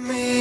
me.